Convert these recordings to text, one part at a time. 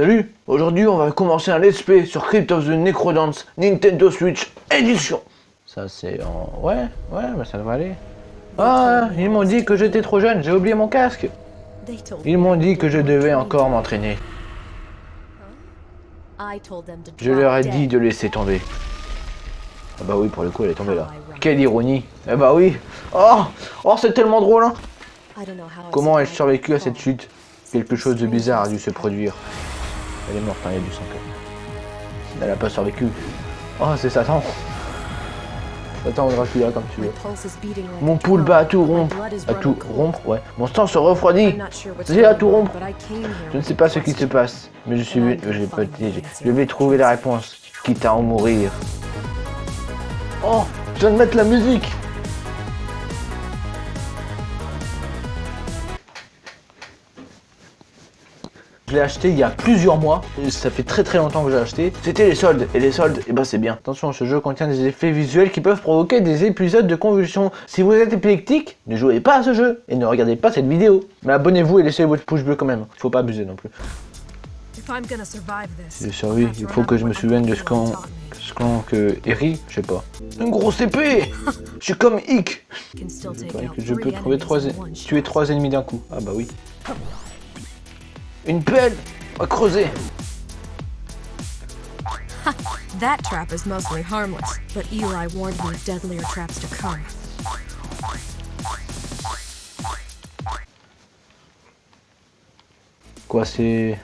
Salut Aujourd'hui, on va commencer un let's play sur Crypt of the Necrodance Nintendo Switch Edition. Ça, c'est en... Ouais, ouais, bah ça va aller. Ah, ils m'ont dit que j'étais trop jeune, j'ai oublié mon casque. Ils m'ont dit que je devais encore m'entraîner. Je leur ai dit de laisser tomber. Ah bah oui, pour le coup, elle est tombée là. Quelle ironie. Eh bah oui. Oh, oh c'est tellement drôle, hein. Comment ai-je survécu à cette chute? Quelque chose de bizarre a dû se produire. Elle est morte, hein, il y a du sang quand Elle a pas survécu. Oh, c'est Satan. Satan ou Dracula, comme tu veux. Mon pouls bat à tout rompre. À tout rompre, ouais. Mon sang se refroidit. J'ai à tout rompre. Je ne sais pas ce qui se passe, mais je suis... Je, je vais trouver la réponse, quitte à en mourir. Oh, je viens de mettre la musique Je l'ai acheté il y a plusieurs mois, ça fait très très longtemps que j'ai acheté. C'était les soldes, et les soldes, et eh ben c'est bien. Attention, ce jeu contient des effets visuels qui peuvent provoquer des épisodes de convulsions. Si vous êtes épileptique, ne jouez pas à ce jeu, et ne regardez pas cette vidéo. Mais abonnez-vous et laissez votre pouce bleu quand même, faut pas abuser non plus. Si je survis, il faut que je me souvienne de ce qu'on... Ce qu'on... que... Eri, je sais pas. Une grosse épée Je suis comme Ick Je peux trouver trois... tuer trois ennemis d'un coup. Ah bah oui. Une pelle va creuser That trap is mostly harmless, but Eli warned me of deadlier traps to come. Quoi, c'est...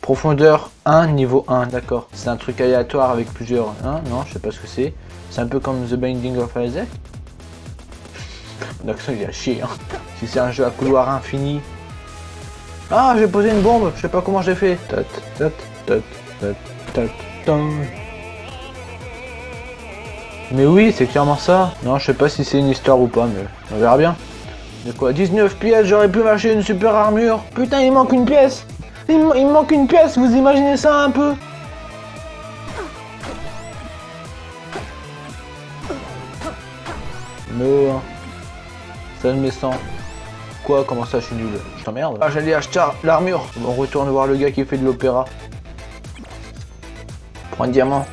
Profondeur 1, niveau 1, d'accord. C'est un truc aléatoire avec plusieurs... Hein non, je sais pas ce que c'est. C'est un peu comme The Binding of Isaac. L'accent il a chier, hein. Si c'est un jeu à couloir infini, ah, j'ai posé une bombe, je sais pas comment j'ai fait. Mais oui, c'est clairement ça. Non, je sais pas si c'est une histoire ou pas, mais on verra bien. De quoi? 19 pièces, j'aurais pu m'acheter une super armure. Putain, il manque une pièce. Il, manque une pièce, vous imaginez ça un peu? Non. Ça me sans. Quoi? Comment ça, je suis nul? Je t'emmerde Ah, j'allais acheter l'armure On retourne voir le gars qui fait de l'opéra. Prends un diamant.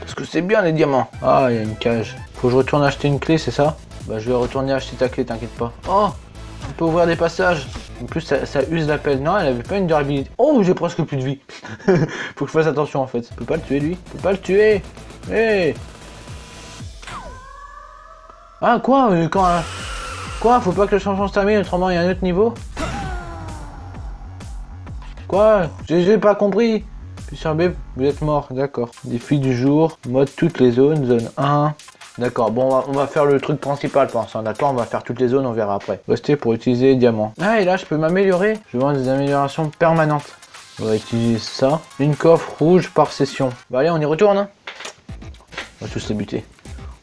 Parce que c'est bien les diamants. Ah, il y a une cage. Faut que je retourne acheter une clé, c'est ça? Bah, je vais retourner acheter ta clé, t'inquiète pas. Oh On peut ouvrir des passages. En plus, ça, use l'appel. Non, elle avait pas une durabilité. Oh, j'ai presque plus de vie. Faut que je fasse attention, en fait. Je peux pas le tuer, lui. Je peux pas le tuer. Hé Ah, quoi? Euh, Quand... Faut pas que le changement se termine, autrement il y a un autre niveau Quoi J'ai pas compris Puis sur B, vous êtes mort, d'accord. Défi du jour, mode toutes les zones, zone 1. D'accord, bon, on va, faire le truc principal l'instant, d'accord On va faire toutes les zones, on verra après. Restez pour utiliser diamant. Ah, et là, je peux m'améliorer. Je veux des améliorations permanentes. On va utiliser ça. Une coffre rouge par session. Bah allez, on y retourne. Hein. on va tous les buter.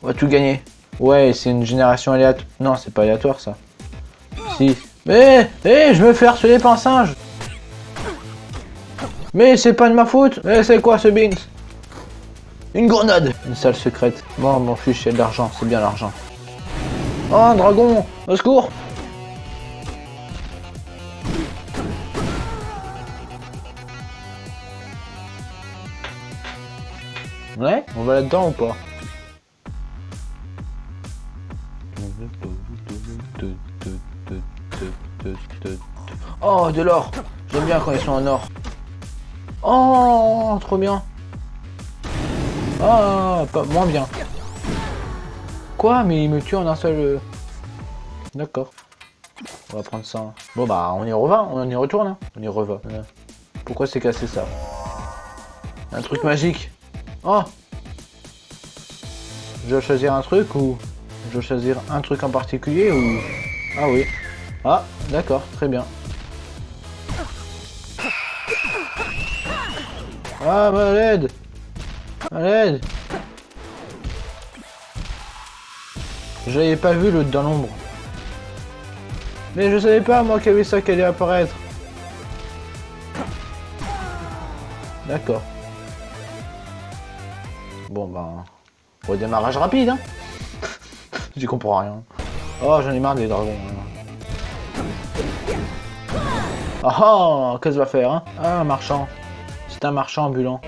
On va tout gagner. Ouais, c'est une génération aléatoire. Non, c'est pas aléatoire, ça. Si. Mais, hé, je me fais harceler par un singe Mais c'est pas de ma faute Mais c'est quoi ce beans Une grenade Une salle secrète. Bon, mon fiche, a de l'argent, c'est bien l'argent. Oh, un dragon Au secours Ouais, on va là-dedans ou pas? Oh, de l'or J'aime bien quand ils sont en or. Oh, trop bien. Ah, pas moins bien. Quoi Mais il me tue en un seul... Euh. D'accord. On va prendre ça. Bon bah, on y revient, on y retourne. Hein. On y revient. Pourquoi c'est cassé ça? Un truc magique. Oh Je dois choisir un truc ou... Je dois choisir un truc en particulier ou... Ah oui. Ah, d'accord, très bien. Ah, ma l'aide À l'aide J'avais pas vu l'autre dans l'ombre. Mais je savais pas, moi, qu'il y avait ça qui allait apparaître. D'accord. Bon, ben... Redémarrage rapide, hein J'y comprends rien. Oh, j'en ai marre des dragons. Ah ah Qu'est-ce qu'il va faire hein? Ah, un marchand. C'est un marchand ambulant.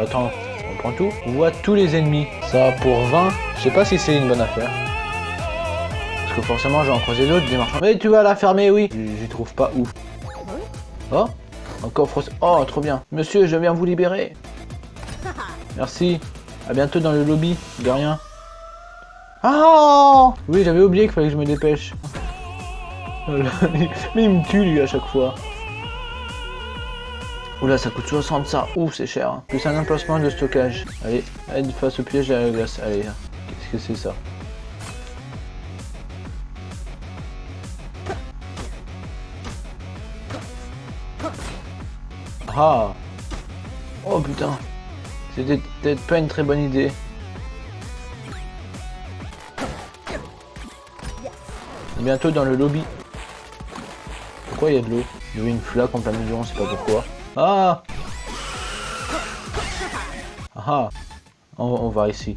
Attends, on prend tout? On voit tous les ennemis. Ça, pour 20, je sais pas si c'est une bonne affaire. Parce que forcément, j'ai en croisé d'autres, des marchands. Mais tu vas la fermer, oui. J'y trouve pas où. Oh Encore coffre... Oh, trop bien. Monsieur, je viens vous libérer. Merci. À bientôt dans le lobby. De rien. Ah Oui, j'avais oublié qu'il fallait que je me dépêche. Mais il me tue, lui, à chaque fois. Oula, ça coûte 60 ça. Ouf, c'est cher. Hein. Plus un emplacement de stockage. Allez, aide face au piège à la glace. Allez, qu'est-ce que c'est ça? Ah Oh putain C'était peut-être pas une très bonne idée. bientôt dans le lobby. Pourquoi il y a de l'eau Il y a une flaque en plein milieu, on sait pas pourquoi. Ah Ah on va ici.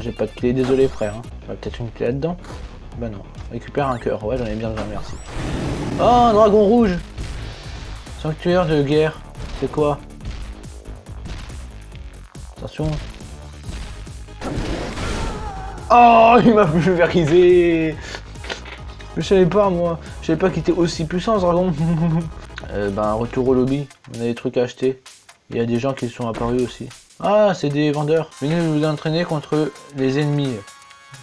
J'ai pas de clé, désolé frère. Hein. peut-être une clé là-dedans Bah non. Récupère un cœur, ouais j'en ai bien besoin, merci. Oh, un dragon rouge Sanctuaire de guerre. C'est quoi? Attention. Oh, il m'a pulvérisé Je savais pas moi. Je savais pas qu'il était aussi puissant ce dragon. euh, ben, retour au lobby. On a des trucs à acheter. Il y a des gens qui sont apparus aussi. Ah, c'est des vendeurs. Venez vous entraîner contre les ennemis.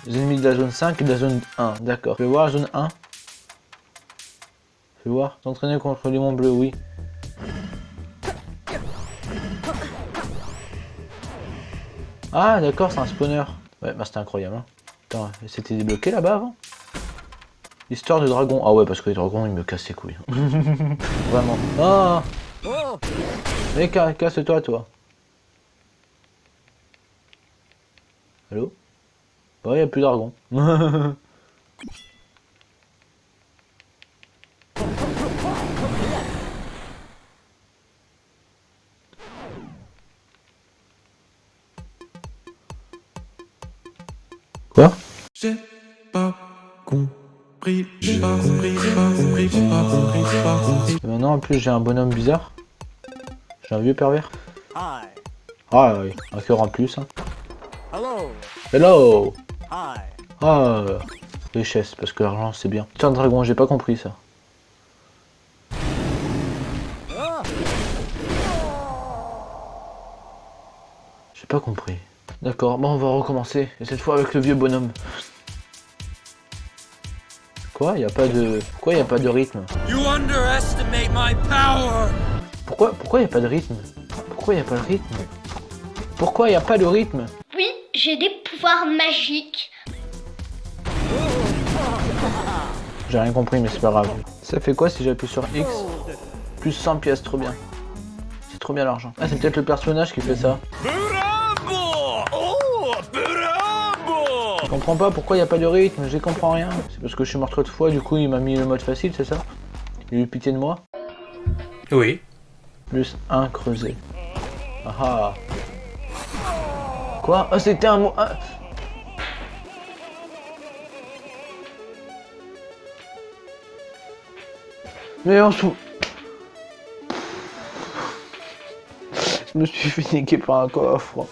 Les ennemis de la zone 5 et de la zone 1. D'accord. Fais voir la zone 1. Fais voir. S'entraîner contre les monts bleus, oui. Ah, d'accord, c'est un spawner. Ouais, bah c'était incroyable. Hein. Attends, c'était débloqué là-bas avant? Histoire de dragon. Ah ouais, parce que les dragons, ils me cassent les couilles. Vraiment. Ah Mais casse-toi, toi. Allô? Bah, il n'y a plus d'argon. Quoi? J'ai pas compris, j'ai pas compris, j'ai pas compris, j'ai pas compris, j'ai pas compris. Et maintenant, en plus, j'ai un bonhomme bizarre. J'ai un vieux pervers. Ah oui, un cœur en plus. Hein. Hello. Hello. Hi. Ah, richesse, parce que l'argent c'est bien. Tiens, dragon, j'ai pas compris ça. J'ai pas compris. D'accord, bon, on va recommencer. Et cette fois avec le vieux bonhomme. Quoi Il a pas de... Pourquoi il a pas de rythme? Pourquoi Pourquoi il a pas de rythme? Pourquoi il a pas de rythme? Pourquoi il a pas de rythme? J'ai des pouvoirs magiques. J'ai rien compris, mais c'est pas grave. Ça fait quoi si j'appuie sur X Plus 100 pièces, trop bien. C'est trop bien l'argent. Ah, c'est peut-être le personnage qui fait ça. Je comprends pas pourquoi il n'y a pas de rythme, je comprends rien. C'est parce que je suis mort trop de fois, du coup il m'a mis le mode facile, c'est ça? Il a eu pitié de moi? Oui. Plus 1 creusé. Ah ah Quoi Oh, c'était un mot... Ah. Mais on s'en... Je me suis fait niquer par un coffre.